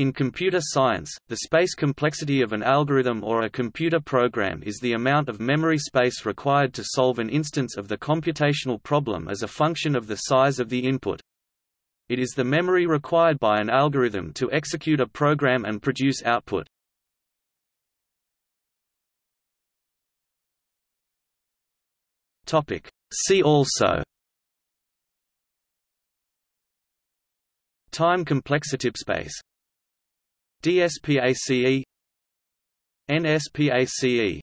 In computer science, the space complexity of an algorithm or a computer program is the amount of memory space required to solve an instance of the computational problem as a function of the size of the input. It is the memory required by an algorithm to execute a program and produce output. See also Time complexity space DSPACE NSPACE